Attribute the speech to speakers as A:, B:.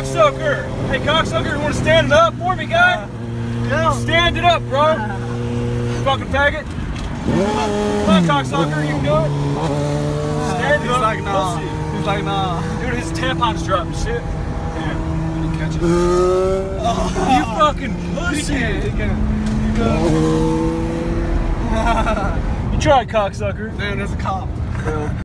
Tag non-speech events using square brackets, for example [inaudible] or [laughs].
A: cocksucker. Hey, cocksucker, you want to stand it up for me, guy?
B: Yeah.
A: Stand it up, bro. Fucking faggot. Come on, cocksucker, you can do it. Stand it
B: He's
A: up,
B: like, nah. He's like, nah.
A: Dude, his tampon's dropped. shit.
B: Damn.
A: You fucking
B: He
A: pussy.
B: can't. He can't.
A: You [laughs] tried, cocksucker.
B: Damn, there's a cop.